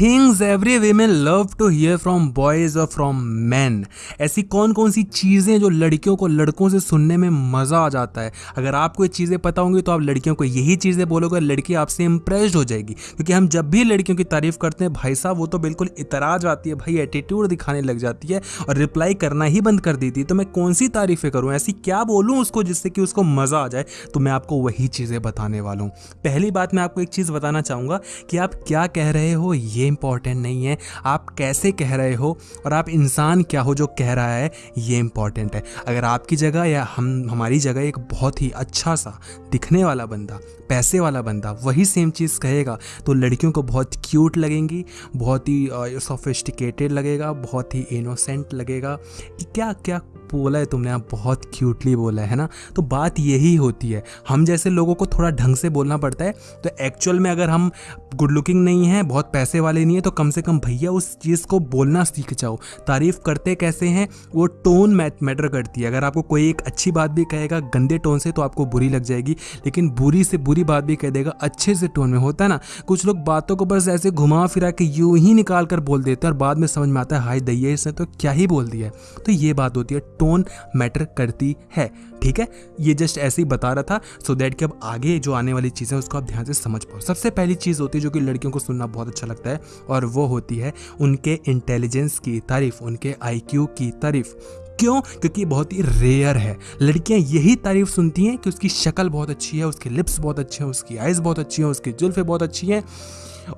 Things every women love to hear from boys और from man ऐसी कौन कौन सी चीज़ें जो लड़कियों को लड़कों से सुनने में मज़ा आ जाता है? अगर आपको ये चीज़ें पता होंगी तो आप लड़कियों को यही चीज़ें बोलोगे लड़की आपसे इंप्रेस्ड हो जाएगी। क्योंकि हम जब भी लड़कियों की तारीफ़ करते हैं, भाई साहब, वो तो बिल्कुल इतरा जाती है, भाई एटीट्यूड दिखाने लग जाती है और रिप्लाई करना ही बंद कर देती है। तो मैं कौन सी तारीफ़ें करूँ? ऐसी क्या बोलूँ उसको जिससे कि उसको मज़ा आ जाए? तो मैं आपको वही चीज़ें बताने वाला हूँ। पहली बात मैं आपको एक चीज़ बताना चाहूँगा कि आप क्या कह रहे हो, ये इंपॉर्टेंट नहीं है। आप कैसे कह रहे हो और आप इंसान क्या हो जो कह रहा है, ये इंपॉर्टेंट है। अगर आपकी जगह या हम, हमारी जगह एक बहुत ही अच्छा सा, दिखने वाला बंदा, पैसे वाला बंदा वही सेम चीज़ कहेगा तो लड़कियों को बहुत क्यूट लगेंगी, बहुत ही सोफिस्टिकेटेड लगेगा, बहुत ही इनोसेंट लगेगा। कि क्या क्या बोला है, तुमने आप बहुत क्यूटली बोला है ना? तो बात यही होती है। हम जैसे लोगों को थोड़ा ढंग से बोलना पड़ता है तो एक्चुअल में अगर हम गुड लुकिंग नहीं है, बहुत पैसे वाले नहीं है तो कम से कम भैया उस चीज़ को बोलना सीख जाओ। तारीफ़ करते कैसे हैं, वो टोन मैटर करती है। अगर आपको कोई एक अच्छी बात भी कहेगा गंदे टोन से तो आपको बुरी लग जाएगी, लेकिन बुरी से बुरी बात भी कह देगा, अच्छे से टोन में होता है ना? कुछ लोग बातों को बस ऐसे घुमा फिरा के यूँ ही निकाल कर बोल देते हैं, और बाद में समझ में आता है, हाय दैया इसने तो क्या ही बोल दिया तो ये बात होती है टोन मैटर करती है, ठीक है? ये जस्ट ऐसे ही बता रहा था सो so दैट कि अब आगे जो आने वाली चीज़ें उसको आप ध्यान से समझ पाओ। सबसे पहली चीज़ होती है जो कि लड़कियों को सुनना बहुत अच्छा लगता है, और वो होती है उनके इंटेलिजेंस की तारीफ़, उनके आईक्यू की तारीफ़। क्यों? क्योंकि बहुत ही रेयर है। लड़कियाँ यही तारीफ़ सुनती हैं कि उसकी शक्ल बहुत अच्छी है, उसके लिप्स बहुत अच्छे हैं, उसकी आइज़ बहुत अच्छी हैं, उसकी जुल्फ़े बहुत अच्छी हैं।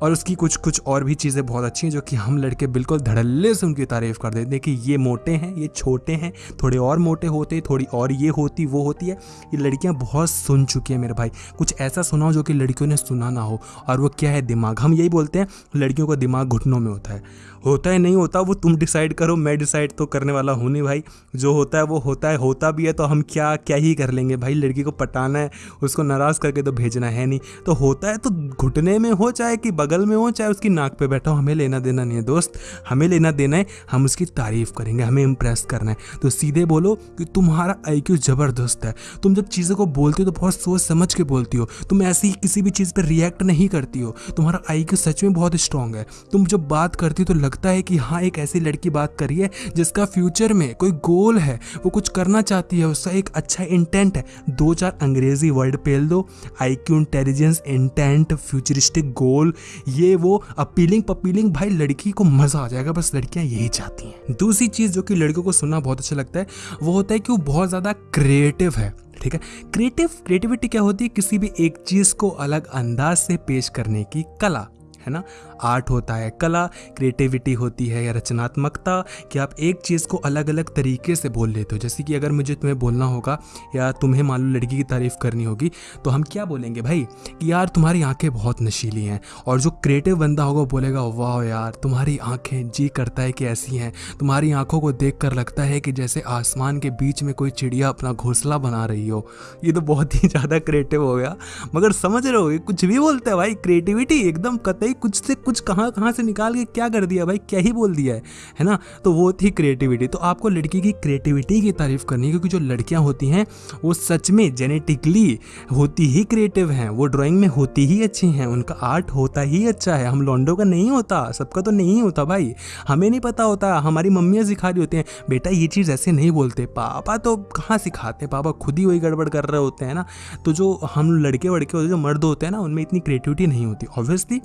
और उसकी कुछ कुछ और भी चीज़ें बहुत अच्छी हैं जो कि हम लड़के बिल्कुल धड़ल्ले से उनकी तारीफ़ कर देते हैं कि ये मोटे हैं, ये छोटे हैं, थोड़े और मोटे होते, थोड़ी और ये होती, वो होती है। ये लड़कियाँ बहुत सुन चुकी हैं मेरे भाई। कुछ ऐसा सुनाओ जो कि लड़कियों ने सुना ना हो। और वो क्या है दिमाग? हम यही बोलते हैं, लड़कियों का दिमाग घुटनों में होता है। होता है, नहीं होता, वो तुम डिसाइड करो, मैं डिसाइड तो करने वाला हूँ नहीं भाई। जो होता है, वो होता है, होता भी है तो हम क्या क्या ही कर लेंगे भाई? लड़की को पटाना है, उसको नाराज़ करके तो भेजना है नहीं। तो होता है तो घुटने में हो, चाहे कि बगल में हो, चाहे उसकी नाक पे बैठा हो, हमें लेना देना नहीं है, दोस्त। हमें लेना देना है, हम उसकी तारीफ़ करेंगे, हमें इम्प्रेस करना है। तो सीधे बोलो कि तुम्हारा आईक्यू ज़बरदस्त है। तुम जब चीज़ों को बोलती हो तो बहुत सोच समझ के बोलती हो। तुम ऐसी किसी भी चीज़ पर रिएक्ट नहीं करती हो। तुम्हारा आईक्यू सच में बहुत स्ट्रांग है। तुम जब बात करती हो तो लगता है कि हाँ एक ऐसी लड़की बात करी है, जिसका फ्यूचर में कोई गोल है, वो कुछ करना चाहती है, उसका एक अच्छा इंटेंट है। दो चार अंग्रेज़ी वर्ड पेल दो। I Q intelligence intent futuristic goal ये वो अपीलिंग पपीलिंग भाई लड़की को मज़ा आ जाएगा, बस लड़कियाँ यही चाहती हैं। दूसरी चीज़ जो कि लड़कियों को सुनना बहुत अच्छा लगता है, वो होता है कि वो बहुत ज़्यादा क्रिएटिव है, ठीक है? क्रिएटिव क्रिएटिविटी क्या होती है? किसी भी एक चीज़ को अलग अंदाज से पेश करने की कला, है ना? आर्ट होता है, कला क्रिएटिविटी होती है या रचनात्मकता, कि आप एक चीज़ को अलग अलग तरीके से बोल लेते हो। जैसे कि अगर मुझे तुम्हें बोलना होगा या तुम्हें मान लो लड़की की तारीफ़ करनी होगी तो हम क्या बोलेंगे भाई? कि यार तुम्हारी आँखें बहुत नशीली हैं और जो क्रिएटिव बंदा होगा वो बोलेगा, वाह यार, तुम्हारी आँखें जी करता है कि ऐसी हैं। तुम्हारी आँखों को देख कर लगता है कि जैसे आसमान के बीच में कोई चिड़िया अपना घोंसला बना रही हो। ये तो बहुत ही ज़्यादा क्रिएटिव हो गया। मगर समझ रहे हो कुछ भी बोलते हैं भाई क्रिएटिविटी एकदम कतई कुछ से कुछ कहाँ कहाँ से निकाल के क्या कर दिया भाई? क्या ही बोल दिया है? है ना? तो वो थी क्रिएटिविटी तो आपको लड़की की क्रिएटिविटी की तारीफ़ करनी है, क्योंकि जो लड़कियाँ होती हैं, वो सच में जेनेटिकली होती ही क्रिएटिव हैं। वो ड्राइंग में होती ही अच्छी हैं। उनका आर्ट होता ही अच्छा है। हम लॉन्डो का नहीं होता। सबका तो नहीं होता भाई। हमें नहीं पता होता। हमारी मम्मियाँ सिखा रही होती हैं, बेटा, ये चीज़ ऐसे नहीं बोलते। पापा तो कहाँ सिखाते पापा खुद ही वही गड़बड़ कर रहे होते हैं ना? तो जो हम लड़के वड़के होते जो मर्द होते हैं ना, उनमें इतनी क्रिएटिविटी नहीं होती। ऑब्वियसली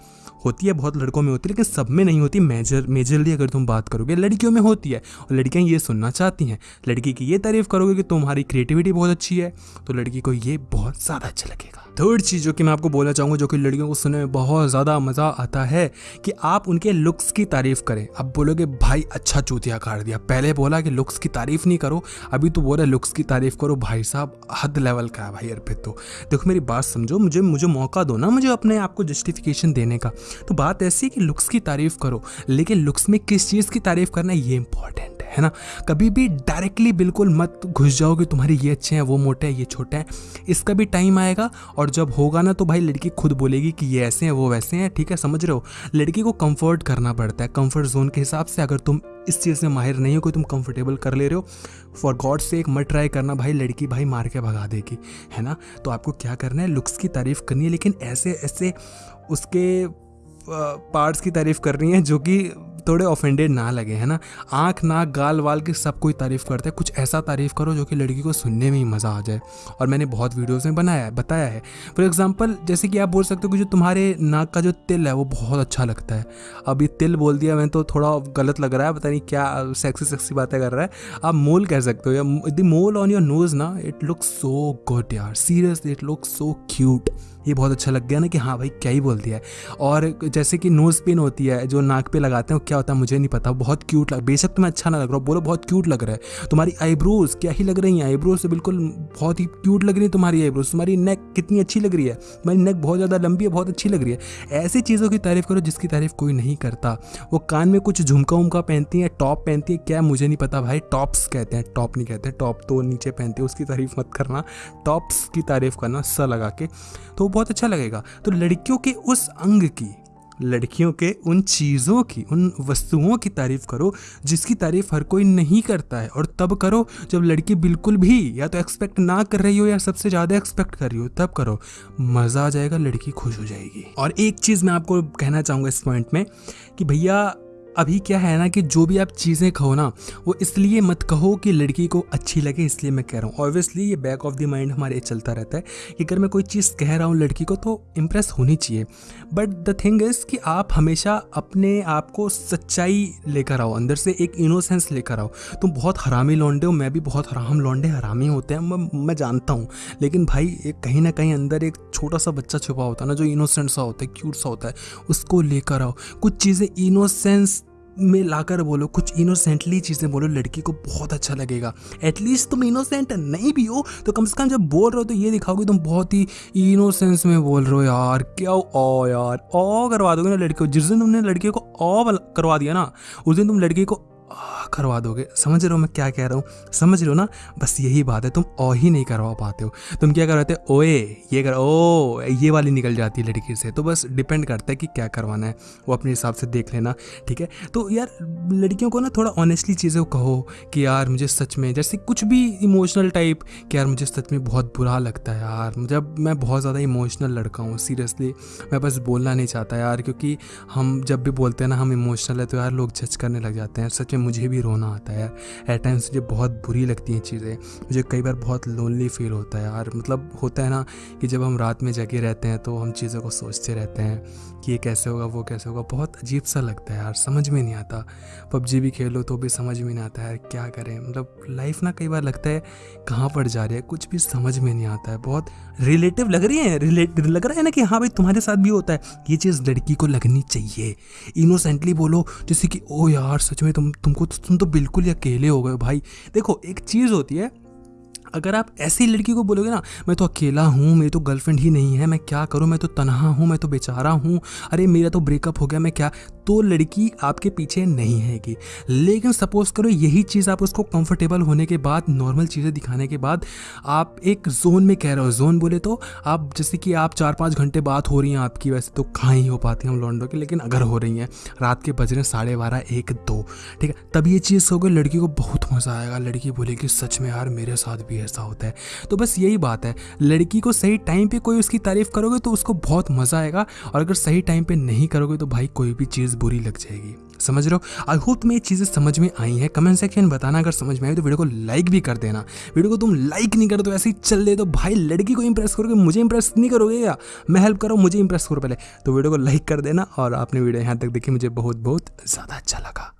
होती है बहुत लड़कों में होती है, लेकिन सब में नहीं होती। मेजर, मेजरली अगर तुम बात करोगे, लड़कियों में होती है। और लड़कियाँ ये सुनना चाहती हैं, लड़की की ये तारीफ़ करोगे कि तुम्हारी क्रिएटिविटी बहुत अच्छी है तो लड़की को ये बहुत ज़्यादा अच्छा लगेगा। थर्ड चीज़ जो कि मैं आपको बोलना चाहूँगा, जो कि लड़कियों को सुनने में बहुत ज़्यादा मज़ा आता है, कि आप उनके लुक्स की तारीफ़ करें। अब बोलोगे, भाई अच्छा चूतिया काट दिया। पहले बोला कि लुक्स की तारीफ़ नहीं करो। अभी तो बोला लुक्स की तारीफ़ करो, भाई साहब, हद लेवल का है भाई अर्पित तो। देखो, मेरी बात समझो, मुझे मुझे मौका दो ना, मुझे अपने आप को जस्टिफिकेशन देने का। तो बात ऐसी कि लुक्स की तारीफ़ करो, लेकिन लुक्स में किस चीज़ की तारीफ़ करना ये इंपॉर्टेंट है ना? कभी भी डायरेक्टली बिल्कुल मत घुस जाओ कि तुम्हारे ये अच्छे हैं, वो मोटे हैं, ये छोटे हैं, इसका भी टाइम आएगा, और जब होगा ना तो भाई लड़की खुद बोलेगी कि ये ऐसे हैं, वो वैसे हैं, ठीक है, समझ रहे हो? लड़की को कंफर्ट करना पड़ता है कंफर्ट जोन के हिसाब से अगर तुम इस चीज़ में माहिर नहीं हो कि तुम कंफर्टेबल कर ले रहे हो फॉर गॉड से एक मत ट्राई करना, भाई लड़की भाई मार के भगा देगी, है ना? तो आपको क्या करना है लुक्स की तारीफ़ करनी है, लेकिन ऐसे ऐसे उसके पार्ट्स की तारीफ़ कर रही हैं जो कि थोड़े ऑफेंडेड ना लगे, है ना? आँख, नाक, गाल, वाल की सब कोई तारीफ़ करते हैं। कुछ ऐसा तारीफ़ करो जो कि लड़की को सुनने में ही मज़ा आ जाए। और मैंने बहुत वीडियोज़ में बनाया है, बताया है। फॉर एग्ज़ाम्पल जैसे कि आप बोल सकते हो कि जो तुम्हारे नाक का जो तिल है, वो बहुत अच्छा लगता है। ये तिल बोल दिया मैंने तो थोड़ा गलत लग रहा है, पता नहीं क्या सेक्सी सेक्सी बातें कर रहा है। आप मोल कह सकते हो, या the mole on your nose ना इट लुक सो गुड यार। Seriously it look so cute ये बहुत अच्छा लग गया ना कि हाँ भाई, क्या ही बोल दिया है। और जैसे कि नोज़ पिन होती है, जो नाक पे लगाते हैं क्या होता है, मुझे नहीं पता। बहुत क्यूट लग, बेशक तुम्हें अच्छा ना लग रहा हो, बोलो बहुत क्यूट लग रहा है। तुम्हारी आईब्रोज क्या ही लग रही हैं? आईब्रोज से बिल्कुल बहुत ही क्यूट लग रही है तुम्हारी आईब्रोज तुम्हारी नेक कितनी अच्छी लग रही है? तुम्हारी नेक बहुत ज़्यादा लंबी है बहुत अच्छी लग रही है। ऐसी चीज़ों की तारीफ़ करो जिसकी तारीफ़ कोई नहीं करता। वो कान में कुछ झुमका उमका पहनती है टॉप पहनती है, क्या मुझे नहीं पता भाई। टॉप्स कहते हैं टॉप नहीं कहते टॉप तो नीचे पहनते हैं, उसकी तारीफ़ मत करना। टॉप्स की तारीफ़ करना स लगा के तो बहुत अच्छा लगेगा। तो लड़कियों के उस अंग की लड़कियों के उन चीज़ों की, उन वस्तुओं की तारीफ़ करो, जिसकी तारीफ़ हर कोई नहीं करता है। और तब करो जब लड़की बिल्कुल भी या तो एक्सपेक्ट ना कर रही हो या सबसे ज़्यादा एक्सपेक्ट कर रही हो, तब करो। मज़ा आ जाएगा, लड़की खुश हो जाएगी। और एक चीज़ मैं आपको कहना चाहूँगा इस पॉइंट में कि भैया अभी क्या है ना कि जो भी आप चीज़ें कहो ना, वो इसलिए मत कहो कि लड़की को अच्छी लगे, इसलिए मैं कह रहा हूँ। ऑब्वियसली ये बैक ऑफ़ द माइंड हमारे चलता रहता है कि अगर मैं कोई चीज़ कह रहा हूँ लड़की को तो इम्प्रेस होनी चाहिए। बट द थिंग इज़ कि आप हमेशा अपने आप को सच्चाई लेकर आओ, अंदर से एक इनोसेंस लेकर आओ। तुम बहुत हरामी लौंडे हो, मैं भी बहुत हराम लौंडे, हरामी होते हैं, मैं मैं जानता हूँ। लेकिन भाई, एक कहीं ना कहीं अंदर एक छोटा सा बच्चा छुपा होता है ना, जो इनोसेंट सा होता है क्यूट सा होता है, उसको लेकर आओ। कुछ चीज़ें इनोसेंस में लाकर बोलो, कुछ इनोसेंटली चीज़ें बोलो, लड़की को बहुत अच्छा लगेगा। एटलीस्ट तुम इनोसेंट नहीं भी हो तो कम से कम जब बोल रहे हो तो ये दिखाओगे तुम बहुत ही इनोसेंस में बोल रहे हो, यार, क्या ओ यार ओ करवा दोगे ना लड़की को। जिस दिन तुमने लड़की को ओ करवा दिया ना, उस दिन तुम लड़की को करवा दोगे। समझ रहे हो मैं क्या कह रहा हूँ? समझ रहे हो ना? बस यही बात है, तुम ओ ही नहीं करवा पाते हो। तुम क्या करवाते ओए, ये कर, ओ, ये वाली निकल जाती है लड़की से। तो बस डिपेंड करता है कि क्या करवाना है। वो अपने हिसाब से देख लेना, ठीक है? तो यार, लड़कियों को ना थोड़ा ऑनेस्टली चीज़ें कहो कि यार, मुझे सच में, जैसे कुछ भी इमोशनल टाइप कि यार, मुझे सच में बहुत बुरा लगता है यार। जब मैं बहुत ज़्यादा इमोशनल लड़का हूँ सीरियसली मैं बस बोलना नहीं चाहता यार, क्योंकि हम जब भी बोलते हैं ना, हम इमोशनल है तो यार लोग जज करने लग जाते हैं। सच में मुझे भी रोना आता है। यार एट टाइम्स मुझे बहुत बुरी लगती हैं चीज़ें। मुझे कई बार बहुत लोनली फील होता है यार। मतलब होता है ना कि जब हम रात में जगे रहते हैं तो हम चीज़ों को सोचते रहते हैं कि ये कैसे होगा, वो कैसे होगा। बहुत अजीब सा लगता है यार, समझ में नहीं आता। पबजी भी खेलो तो भी समझ में नहीं आता है क्या करें। मतलब लाइफ ना कई बार लगता है कहाँ पर जा रही है, कुछ भी समझ में नहीं आता है। बहुत रिलेटिव लग रही है रिलेट लग रहा है ना कि हाँ भाई तुम्हारे साथ भी होता है। ये चीज़ लड़की को लगनी चाहिए। इनोसेंटली बोलो, जैसे कि, ओ यार, सच में तुम तुम तुमको तुम तो बिल्कुल ही अकेले हो गए भाई। देखो एक चीज़ होती है अगर आप ऐसी लड़की को बोलोगे ना, मैं तो अकेला हूँ, मेरी तो गर्लफ्रेंड ही नहीं है, मैं क्या करूँ? मैं तो तनहा हूँ, मैं तो बेचारा हूँ। अरे, मेरा तो ब्रेकअप हो गया, मैं क्या? तो लड़की आपके पीछे नहीं हैगी लेकिन सपोज़ करो, यही चीज़ आप उसको कंफर्टेबल होने के बाद नॉर्मल चीज़ें दिखाने के बाद, आप एक जोन में कह रहे हो जोन बोले तो आप जैसे कि आप चार पाँच घंटे बात हो रही हैं आपकी, वैसे तो कहाँ ही हो पाती हैं हम लॉन्डो की, लेकिन अगर हो रही हैं, रात के बज रहे साढ़े बारह, एक, दो, ठीक है? तब ये चीज़ हो गई, लड़की को बहुत मज़ा आएगा। लड़की बोलेगी, सच में यार, मेरे साथ भी ऐसा होता है। तो बस यही बात है। लड़की को सही टाइम पे कोई उसकी तारीफ़ करोगे तो उसको बहुत मज़ा आएगा और अगर सही टाइम पे नहीं करोगे तो भाई कोई भी चीज़ बुरी लग जाएगी। समझ रहे हो? आई होप तुम्हें ये चीज़ें समझ में आई हैं। कमेंट सेक्शन बताना अगर समझ में आई तो वीडियो को लाइक भी कर देना। वीडियो को तुम लाइक नहीं करो तो ऐसे ही चल दे तो भाई लड़की को इंप्रेस करोगे, मुझे इंप्रेस नहीं करोगे या? मैं हेल्प करो, मुझे इंप्रेस करो पहले। तो वीडियो को लाइक कर देना और आपने वीडियो यहाँ तक देखी, मुझे बहुत बहुत ज़्यादा अच्छा लगा।